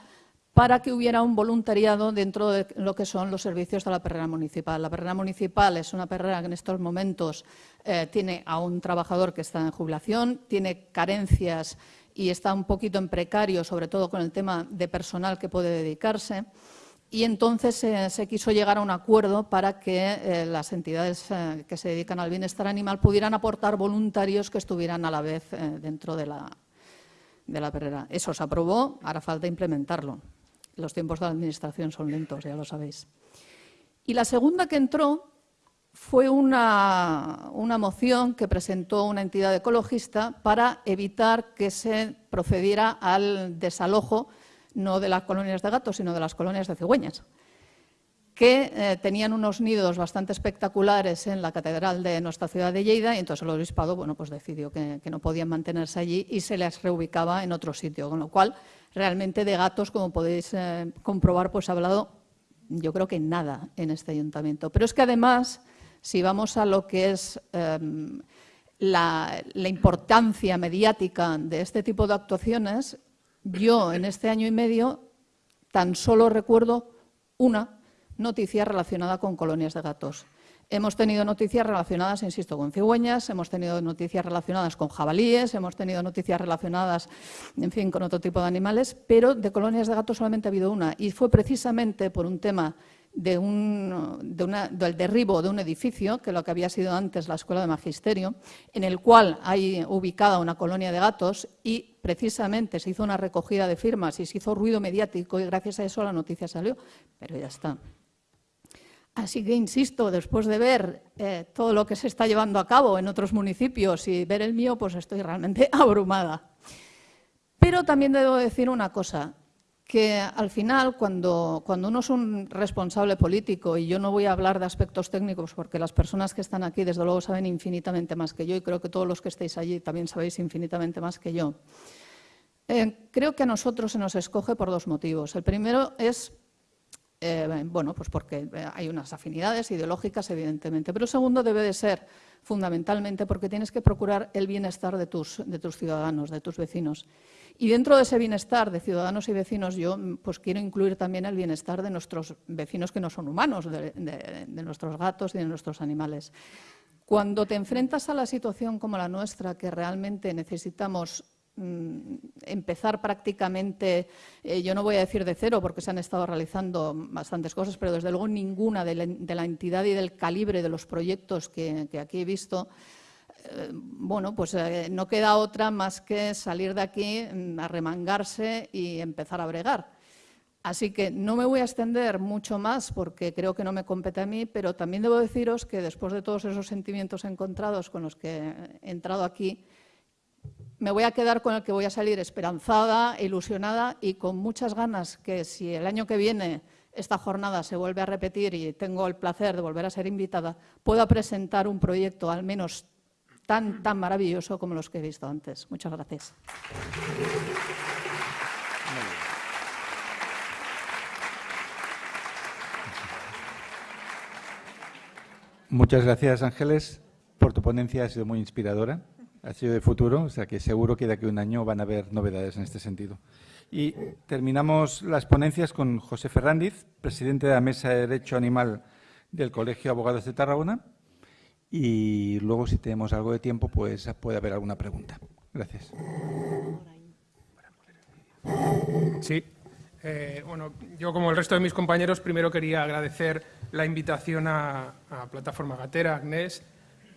para que hubiera un voluntariado dentro de lo que son los servicios de la perrera municipal. La perrera municipal es una perrera que en estos momentos eh, tiene a un trabajador que está en jubilación, tiene carencias y está un poquito en precario, sobre todo con el tema de personal que puede dedicarse. Y entonces se quiso llegar a un acuerdo para que eh, las entidades eh, que se dedican al bienestar animal pudieran aportar voluntarios que estuvieran a la vez dentro de la, de la perrera. Eso se aprobó, ahora falta implementarlo. Los tiempos de la Administración son lentos, ya lo sabéis. Y la segunda que entró fue una, moción que presentó una entidad ecologista para evitar que se procediera al desalojo no de las colonias de gatos, sino de las colonias de cigüeñas, que eh, tenían unos nidos bastante espectaculares en la catedral de nuestra ciudad de Lleida y entonces el obispado bueno, pues decidió que, no podían mantenerse allí y se les reubicaba en otro sitio, con lo cual realmente de gatos, como podéis eh, comprobar, pues ha hablado yo creo que nada en este ayuntamiento. Pero es que además, si vamos a lo que es em, la, importancia mediática de este tipo de actuaciones, yo en este año y medio tan solo recuerdo una noticia relacionada con colonias de gatos. Hemos tenido noticias relacionadas, insisto, con cigüeñas, hemos tenido noticias relacionadas con jabalíes, hemos tenido noticias relacionadas, en fin, con otro tipo de animales, pero de colonias de gatos solamente ha habido una. Y fue precisamente por un tema de del derribo de un edificio, que lo que había sido antes la Escuela de Magisterio, en el cual hay ubicada una colonia de gatos y precisamente se hizo una recogida de firmas y se hizo ruido mediático y gracias a eso la noticia salió. Pero ya está. Así que, insisto, después de ver eh, todo lo que se está llevando a cabo en otros municipios y ver el mío, pues estoy realmente abrumada. Pero también debo decir una cosa, que al final, cuando, cuando uno es un responsable político, y yo no voy a hablar de aspectos técnicos porque las personas que están aquí, desde luego, saben infinitamente más que yo, y creo que todos los que estáis allí también sabéis infinitamente más que yo, eh, creo que a nosotros se nos escoge por dos motivos. El primero es eh, bueno, pues porque eh, hay unas afinidades ideológicas, evidentemente. Pero segundo, debe de ser fundamentalmente porque tienes que procurar el bienestar de tus, de tus ciudadanos, de tus vecinos. Y dentro de ese bienestar de ciudadanos y vecinos, yo pues quiero incluir también el bienestar de nuestros vecinos que no son humanos, de, de nuestros gatos y de nuestros animales. Cuando te enfrentas a la situación como la nuestra, que realmente necesitamos mm, empezar prácticamente, eh, yo no voy a decir de cero porque se han estado realizando bastantes cosas, pero desde luego ninguna de la, entidad y del calibre de los proyectos que, aquí he visto, eh, bueno, pues eh, no queda otra más que salir de aquí, mm, a remangarse y empezar a bregar. Así que no me voy a extender mucho más porque creo que no me compete a mí, pero también debo deciros que después de todos esos sentimientos encontrados con los que he entrado aquí, me voy a quedar con el que voy a salir esperanzada, ilusionada y con muchas ganas que si el año que viene esta jornada se vuelve a repetir y tengo el placer de volver a ser invitada, pueda presentar un proyecto al menos tan, tan maravilloso como los que he visto antes. Muchas gracias. Muchas gracias, Ángeles, por tu ponencia, ha sido muy inspiradora, ha sido de futuro, o sea que seguro que de aquí a un año van a haber novedades en este sentido. Y terminamos las ponencias con José Ferrandiz, presidente de la Mesa de Derecho Animal del Colegio de Abogados de Tarragona, y luego, si tenemos algo de tiempo, pues puede haber alguna pregunta. Gracias. Sí, eh, bueno, yo como el resto de mis compañeros primero quería agradecer la invitación a, Plataforma Gatera, a Agnés,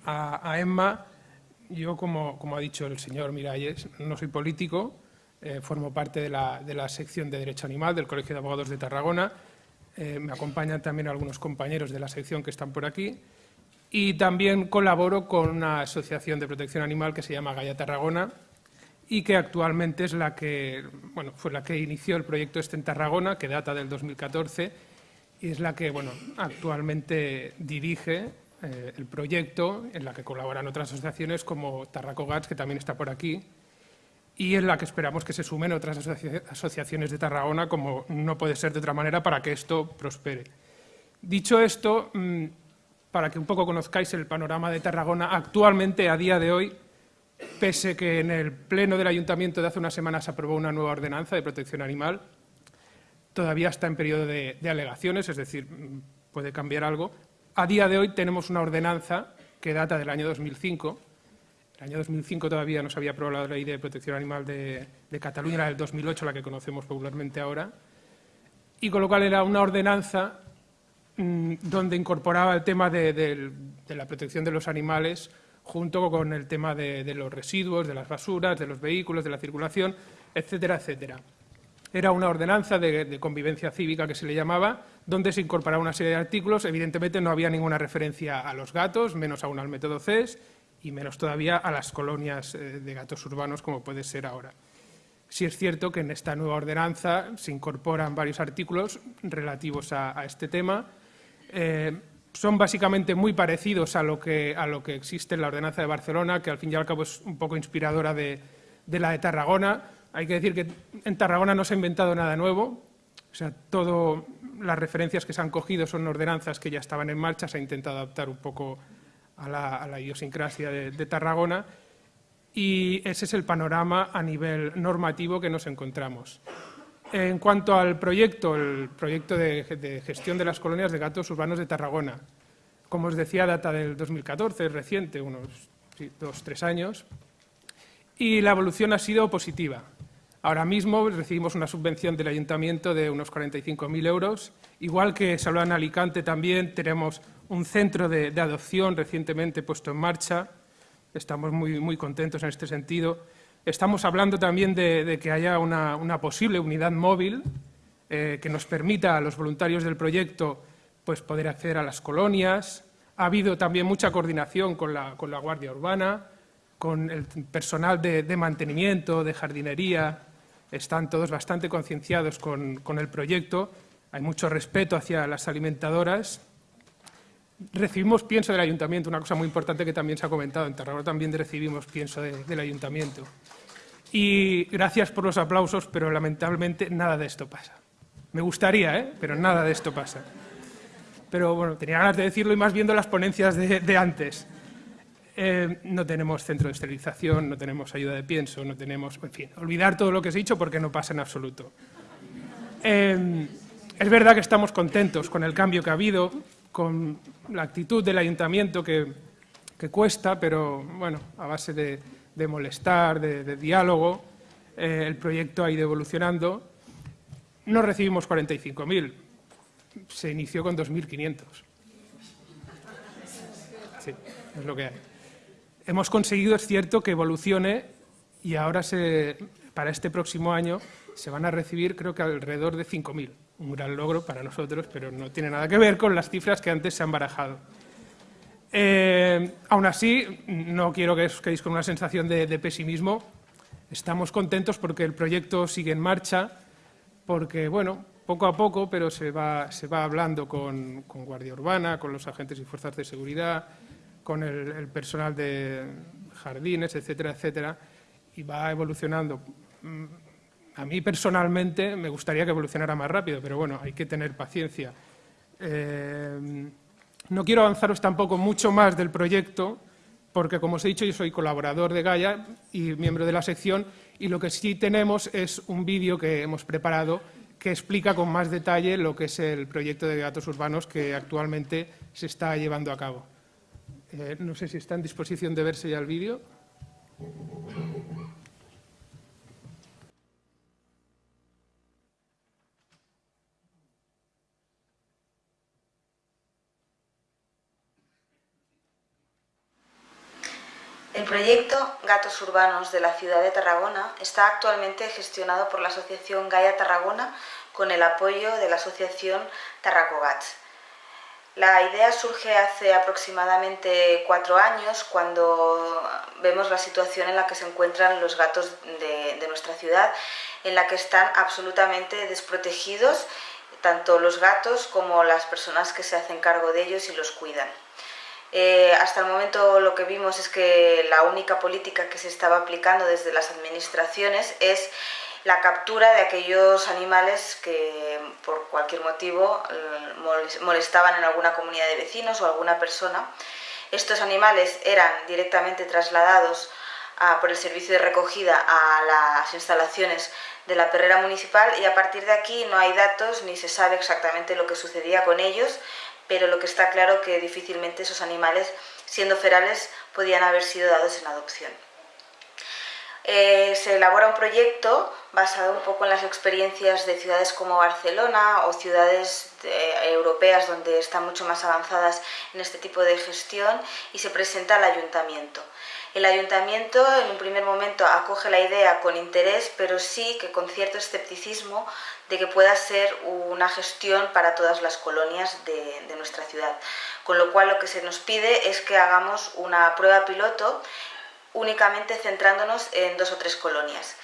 a, Emma. Yo, como, ha dicho el señor Miralles, no soy político, eh, formo parte de la, sección de Derecho Animal del Colegio de Abogados de Tarragona. Eh, me acompañan también algunos compañeros de la sección que están por aquí. Y también colaboro con una asociación de protección animal que se llama Gaia Tarragona, y que actualmente es la que, bueno, fue la que inició el proyecto este en Tarragona, que data del 2014, y es la que, bueno, actualmente dirige eh, el proyecto, en la que colaboran otras asociaciones como Tarraco Gats, que también está por aquí, y en la que esperamos que se sumen otras asociaciones de Tarragona, como no puede ser de otra manera, para que esto prospere. Dicho esto, mm, para que un poco conozcáis el panorama de Tarragona, actualmente, a día de hoy, pese que en el Pleno del Ayuntamiento de hace unas semanas se aprobó una nueva ordenanza de protección animal, todavía está en periodo de, alegaciones, es decir, puede cambiar algo. A día de hoy tenemos una ordenanza que data del año 2005. El año 2005 todavía no se había aprobado la ley de protección animal de, Cataluña, era del 2008, la que conocemos popularmente ahora, y con lo cual era una ordenanza donde incorporaba el tema de la protección de los animales junto con el tema de, los residuos, de las basuras, de los vehículos, de la circulación, etcétera, etcétera. Era una ordenanza de, convivencia cívica que se le llamaba, donde se incorporaba una serie de artículos. Evidentemente no había ninguna referencia a los gatos, menos aún al método CES y menos todavía a las colonias eh, de gatos urbanos como puede ser ahora. Sí es cierto que en esta nueva ordenanza se incorporan varios artículos relativos a, este tema. Eh, son básicamente muy parecidos a lo, que, a lo que existe en la ordenanza de Barcelona, que al fin y al cabo es un poco inspiradora de, la de Tarragona. Hay que decir que en Tarragona no se ha inventado nada nuevo, o sea, todas las referencias que se han cogido son ordenanzas que ya estaban en marcha, se ha intentado adaptar un poco a la, idiosincrasia de, Tarragona y ese es el panorama a nivel normativo que nos encontramos. En cuanto al proyecto, el proyecto de, gestión de las colonias de gatos urbanos de Tarragona, como os decía, data del 2014, es reciente, unos dos, tres años, y la evolución ha sido positiva. Ahora mismo recibimos una subvención del ayuntamiento de unos 45.000 euros, igual que Salón Alicante también tenemos un centro de, adopción recientemente puesto en marcha, estamos muy, muy contentos en este sentido, Estamos hablando también de, que haya una, posible unidad móvil eh, que nos permita a los voluntarios del proyecto pues, poder acceder a las colonias. Ha habido también mucha coordinación con la, Guardia Urbana, con el personal de, mantenimiento, de jardinería. Están todos bastante concienciados con, con el proyecto. Hay mucho respeto hacia las alimentadoras recibimos pienso del ayuntamiento, una cosa muy importante que también se ha comentado. En Tarragona también recibimos pienso del ayuntamiento. Y gracias por los aplausos, pero lamentablemente nada de esto pasa. Me gustaría, ¿eh? pero nada de esto pasa. Pero bueno, tenía ganas de decirlo y más viendo las ponencias de, antes. Eh, no tenemos centro de esterilización, no tenemos ayuda de pienso, no tenemos... En fin, olvidar todo lo que os he dicho porque no pasa en absoluto. Eh, es verdad que estamos contentos con el cambio que ha habido, con la actitud del ayuntamiento que, cuesta, pero bueno, a base de, molestar, de, diálogo, eh, el proyecto ha ido evolucionando. No recibimos 45.000, se inició con 2.500. Sí, es lo que hay. Hemos conseguido, es cierto, que evolucione y ahora se, para este próximo año se van a recibir creo que alrededor de 5.000. Un gran logro para nosotros, pero no tiene nada que ver con las cifras que antes se han barajado. Eh, aún así, no quiero que os quedéis con una sensación de, pesimismo. Estamos contentos porque el proyecto sigue en marcha, porque, bueno, poco a poco, pero se va, se va hablando con, Guardia Urbana, con los agentes y fuerzas de seguridad, con el personal de jardines, etcétera, etcétera, y va evolucionando. A mí personalmente me gustaría que evolucionara más rápido, pero bueno, hay que tener paciencia. Eh, no quiero avanzaros tampoco mucho más del proyecto, porque como os he dicho, yo soy colaborador de Gaia y miembro de la sección, y lo que sí tenemos es un vídeo que hemos preparado que explica con más detalle lo que es el proyecto de datos urbanos que actualmente se está llevando a cabo. Eh, no sé si está en disposición de verse ya el vídeo. El proyecto Gatos Urbanos de la ciudad de Tarragona está actualmente gestionado por la Asociación Gaia Tarragona con el apoyo de la Asociación Tarracogats. La idea surge hace aproximadamente cuatro años cuando vemos la situación en la que se encuentran los gatos de, de nuestra ciudad, en la que están absolutamente desprotegidos tanto los gatos como las personas que se hacen cargo de ellos y los cuidan. Eh, hasta el momento lo que vimos es que la única política que se estaba aplicando desde las administraciones es la captura de aquellos animales que por cualquier motivo eh, molestaban en alguna comunidad de vecinos o alguna persona. Estos animales eran directamente trasladados por el servicio de recogida a las instalaciones de la perrera municipal y a partir de aquí no hay datos ni se sabe exactamente lo que sucedía con ellos, pero lo que está claro que difícilmente esos animales, siendo ferales, podían haber sido dados en adopción. Eh, se elabora un proyecto basado un poco en las experiencias de ciudades como Barcelona o ciudades eh, europeas donde están mucho más avanzadas en este tipo de gestión y se presenta al ayuntamiento. El ayuntamiento en un primer momento acoge la idea con interés, pero sí que con cierto escepticismo de que pueda ser una gestión para todas las colonias de, nuestra ciudad. Con lo cual lo que se nos pide es que hagamos una prueba piloto únicamente centrándonos en dos o tres colonias.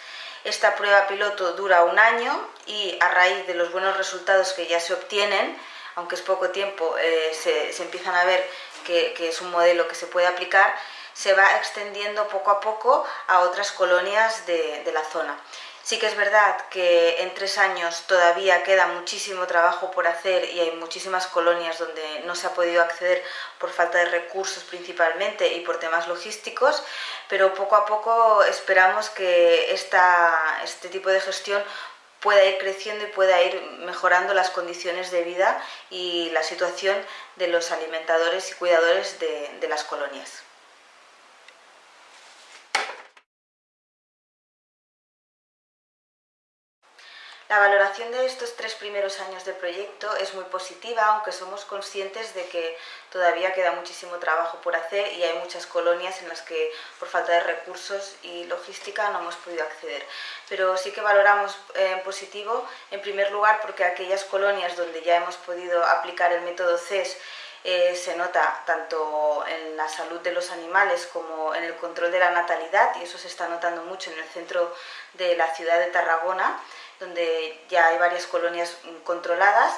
Esta prueba piloto dura un año y a raíz de los buenos resultados que ya se obtienen, aunque es poco tiempo, eh, se, empiezan a ver que, es un modelo que se puede aplicar, se va extendiendo poco a poco a otras colonias de la zona. Sí que es verdad que en tres años todavía queda muchísimo trabajo por hacer y hay muchísimas colonias donde no se ha podido acceder por falta de recursos principalmente y por temas logísticos, pero poco a poco esperamos que este tipo de gestión pueda ir creciendo y pueda ir mejorando las condiciones de vida y la situación de los alimentadores y cuidadores de las colonias. La valoración de estos tres primeros años de proyecto es muy positiva, aunque somos conscientes de que todavía queda muchísimo trabajo por hacer y hay muchas colonias en las que por falta de recursos y logística no hemos podido acceder. Pero sí que valoramos en eh, positivo, en primer lugar, porque aquellas colonias donde ya hemos podido aplicar el método CES eh, se nota tanto en la salud de los animales como en el control de la natalidad y eso se está notando mucho en el centro de la ciudad de Tarragona donde ya hay varias colonias controladas.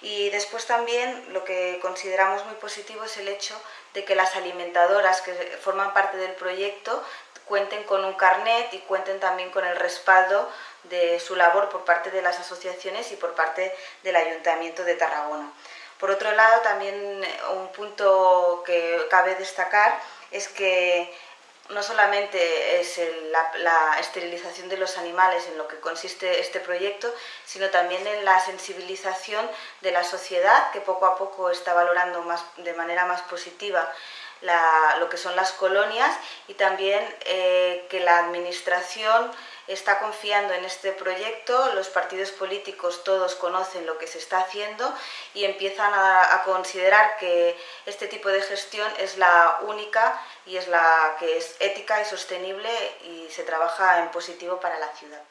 Y después también lo que consideramos muy positivo es el hecho de que las alimentadoras que forman parte del proyecto cuenten con un carnet y cuenten también con el respaldo de su labor por parte de las asociaciones y por parte del Ayuntamiento de Tarragona. Por otro lado, también un punto que cabe destacar es que no solamente es la, esterilización de los animales en lo que consiste este proyecto, sino también en la sensibilización de la sociedad que poco a poco está valorando más, de manera más positiva lo que son las colonias y también eh, que la administración está confiando en este proyecto, los partidos políticos todos conocen lo que se está haciendo y empiezan a, considerar que este tipo de gestión es la única y es la que es ética y sostenible y se trabaja en positivo para la ciudad.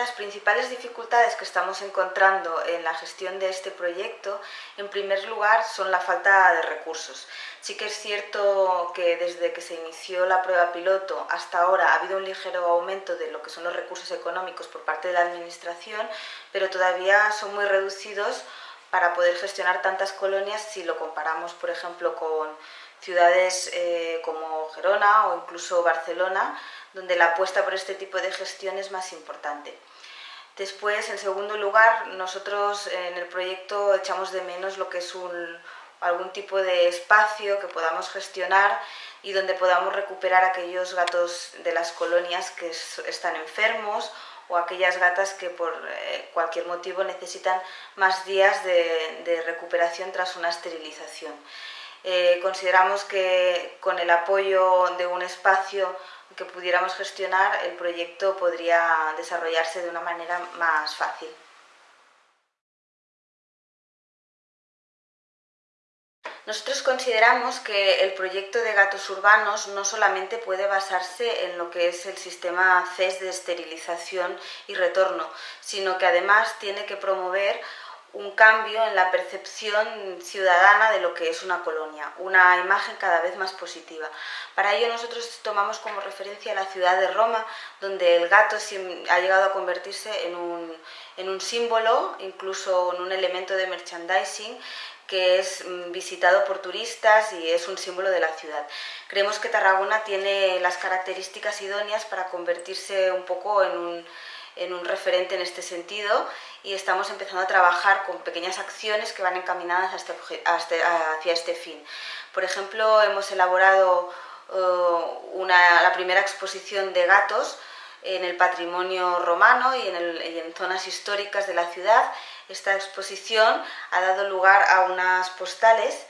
Las principales dificultades que estamos encontrando en la gestión de este proyecto, en primer lugar, son la falta de recursos. Sí que es cierto que desde que se inició la prueba piloto hasta ahora ha habido un ligero aumento de lo que son los recursos económicos por parte de la Administración, pero todavía son muy reducidos para poder gestionar tantas colonias si lo comparamos, por ejemplo, con ciudades eh, como Gerona o incluso Barcelona, donde la apuesta por este tipo de gestión es más importante. Después, en segundo lugar, nosotros en el proyecto echamos de menos lo que es algún tipo de espacio que podamos gestionar y donde podamos recuperar aquellos gatos de las colonias que están enfermos o aquellas gatas que por eh, cualquier motivo necesitan más días de recuperación tras una esterilización. Eh, consideramos que con el apoyo de un espacio que pudiéramos gestionar, el proyecto podría desarrollarse de una manera más fácil. Nosotros consideramos que el proyecto de gatos urbanos no solamente puede basarse en lo que es el sistema CES de esterilización y retorno, sino que además tiene que promover un cambio en la percepción ciudadana de lo que es una colonia, una imagen cada vez más positiva. Para ello nosotros tomamos como referencia la ciudad de Roma, donde el gato ha llegado a convertirse en un, en un símbolo, incluso en un elemento de merchandising que es mm, visitado por turistas y es un símbolo de la ciudad. Creemos que Tarragona tiene las características idóneas para convertirse un poco en un en un referente en este sentido y estamos empezando a trabajar con pequeñas acciones que van encaminadas este este, hacia este fin. Por ejemplo, hemos elaborado uh, la primera exposición de gatos en el patrimonio romano y en, zonas históricas de la ciudad. Esta exposición ha dado lugar a unas postales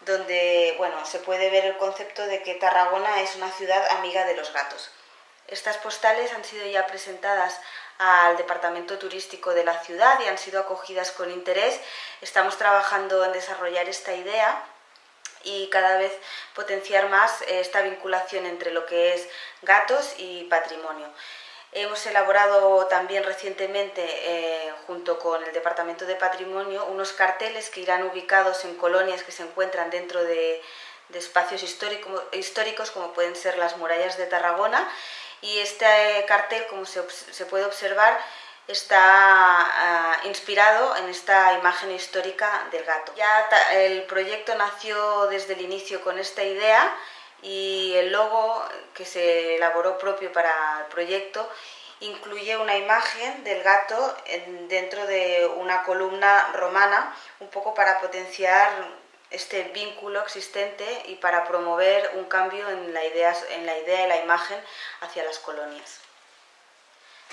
donde bueno, se puede ver el concepto de que Tarragona es una ciudad amiga de los gatos. Estas postales han sido ya presentadas al departamento turístico de la ciudad y han sido acogidas con interés. Estamos trabajando en desarrollar esta idea y cada vez potenciar más esta vinculación entre lo que es gatos y patrimonio. Hemos elaborado también recientemente, eh, junto con el Departamento de Patrimonio, unos carteles que irán ubicados en colonias que se encuentran dentro de, espacios históricos, como pueden ser las murallas de Tarragona, y este cartel, como se, puede observar, está ah, inspirado en esta imagen histórica del gato. Ya el proyecto nació desde el inicio con esta idea y el logo que se elaboró propio para el proyecto incluye una imagen del gato dentro de una columna romana, un poco para potenciar este vínculo existente y para promover un cambio en la idea, en la idea y la imagen hacia las colonias.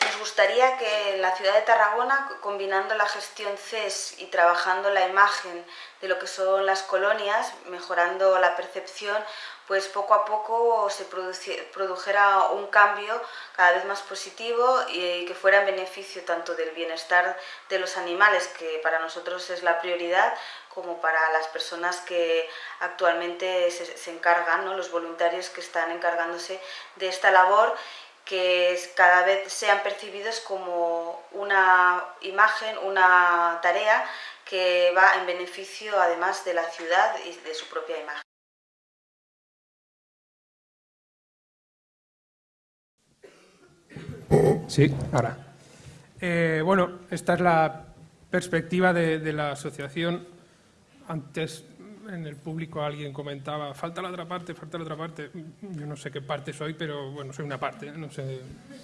Nos gustaría que la ciudad de Tarragona, combinando la gestión CES y trabajando la imagen de lo que son las colonias, mejorando la percepción, pues poco a poco se produjera un cambio cada vez más positivo y que fuera en beneficio tanto del bienestar de los animales, que para nosotros es la prioridad, como para las personas que actualmente se, encargan, ¿no? los voluntarios que están encargándose de esta labor que cada vez sean percibidos como una imagen, una tarea que va en beneficio además de la ciudad y de su propia imagen. Sí, ahora. Eh, bueno, esta es la perspectiva de la asociación. Antes en el público alguien comentaba, falta la otra parte, falta la otra parte. Yo no sé qué parte soy, pero bueno, soy una parte, no sé.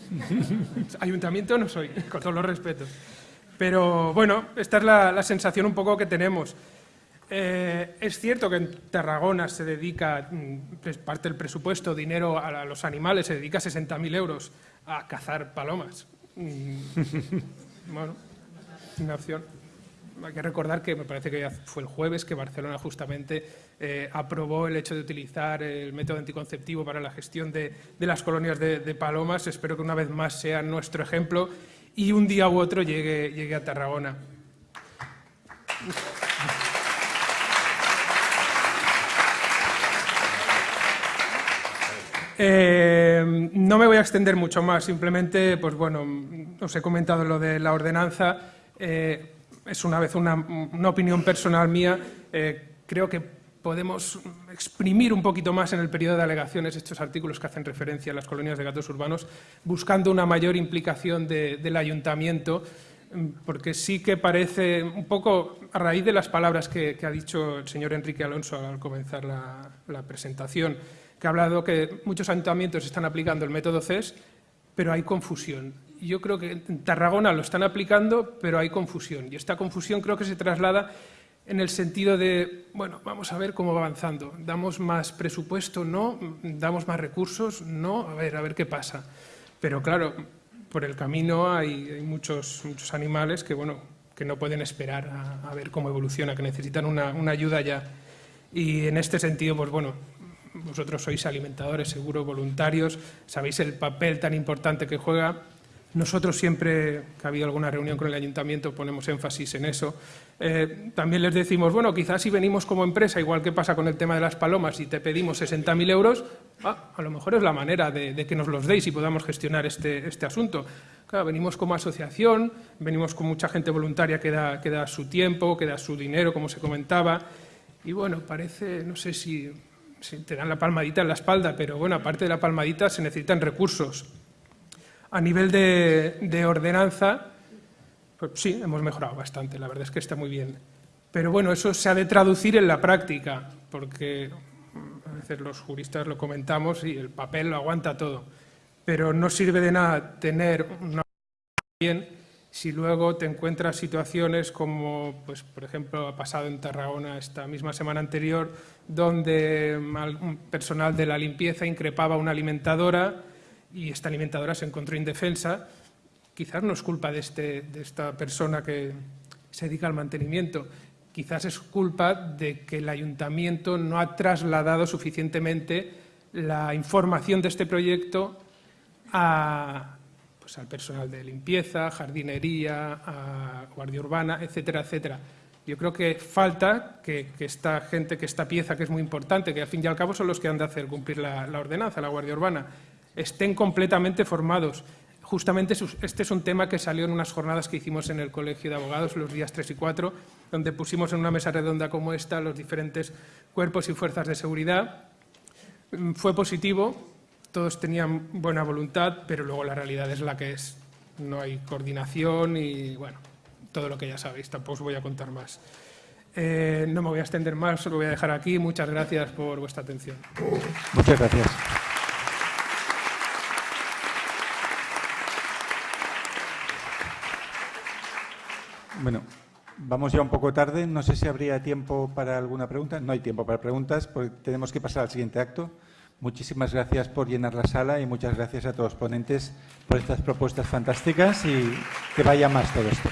Ayuntamiento no soy, con todos los respetos. Pero bueno, esta es la, sensación un poco que tenemos. Eh, es cierto que en Tarragona se dedica mm, parte del presupuesto, dinero a, los animales, se dedica 60.000 euros a cazar palomas. Mm, bueno, una opción. Hay que recordar que me parece que fue el jueves que Barcelona justamente eh, aprobó el hecho de utilizar el método anticonceptivo para la gestión de, las colonias de, palomas. Espero que una vez más sea nuestro ejemplo y un día u otro llegue, llegue a Tarragona. Eh, no me voy a extender mucho más, simplemente, pues bueno, os he comentado lo de la ordenanza. Eh, es una vez una, opinión personal mía. Eh, creo que podemos exprimir un poquito más en el periodo de alegaciones estos artículos que hacen referencia a las colonias de gatos urbanos, buscando una mayor implicación del ayuntamiento, porque sí que parece un poco a raíz de las palabras que, ha dicho el señor Enrique Alonso al comenzar la presentación que ha hablado que muchos ayuntamientos están aplicando el método CES, pero hay confusión. Yo creo que en Tarragona lo están aplicando, pero hay confusión. Y esta confusión creo que se traslada en el sentido de, bueno, vamos a ver cómo va avanzando. ¿Damos más presupuesto? No. ¿Damos más recursos? No. A ver, a ver qué pasa. Pero claro, por el camino hay, muchos, muchos animales que, bueno, que no pueden esperar a, ver cómo evoluciona, que necesitan una, una ayuda ya. Y en este sentido, pues bueno, vosotros sois alimentadores, seguro, voluntarios, sabéis el papel tan importante que juega. Nosotros siempre que ha habido alguna reunión con el ayuntamiento ponemos énfasis en eso. Eh, también les decimos, bueno, quizás si venimos como empresa, igual que pasa con el tema de las palomas, y te pedimos 60.000 euros, ah, a lo mejor es la manera de, que nos los deis y podamos gestionar este, este asunto. Claro, venimos como asociación, venimos con mucha gente voluntaria que da, que da su tiempo, que da su dinero, como se comentaba, y bueno, parece, no sé si te dan la palmadita en la espalda, pero bueno, aparte de la palmadita se necesitan recursos. A nivel de, ordenanza, pues sí, hemos mejorado bastante, la verdad es que está muy bien. Pero bueno, eso se ha de traducir en la práctica, porque a veces los juristas lo comentamos y el papel lo aguanta todo. Pero no sirve de nada tener una bien si luego te encuentras situaciones como, pues, por ejemplo, ha pasado en Tarragona esta misma semana anterior, donde personal de la limpieza increpaba a una alimentadora y esta alimentadora se encontró indefensa. Quizás no es culpa de, este, de esta persona que se dedica al mantenimiento, quizás es culpa de que el ayuntamiento no ha trasladado suficientemente la información de este proyecto a, pues, al personal de limpieza, jardinería, a guardia urbana, etcétera, etcétera. Yo creo que falta que, esta gente, que esta pieza, que es muy importante, que al fin y al cabo son los que han de hacer cumplir la, ordenanza, la guardia urbana, estén completamente formados. Justamente este es un tema que salió en unas jornadas que hicimos en el Colegio de Abogados los días 3 y 4, donde pusimos en una mesa redonda como esta los diferentes cuerpos y fuerzas de seguridad. Fue positivo, todos tenían buena voluntad, pero luego la realidad es la que es. No hay coordinación y, bueno, todo lo que ya sabéis, tampoco os voy a contar más. Eh, no me voy a extender más, lo voy a dejar aquí. Muchas gracias por vuestra atención. Muchas gracias. Bueno, vamos ya un poco tarde. No sé si habría tiempo para alguna pregunta. No hay tiempo para preguntas, porque tenemos que pasar al siguiente acto. Muchísimas gracias por llenar la sala y muchas gracias a todos los ponentes por estas propuestas fantásticas y que vaya más todo esto.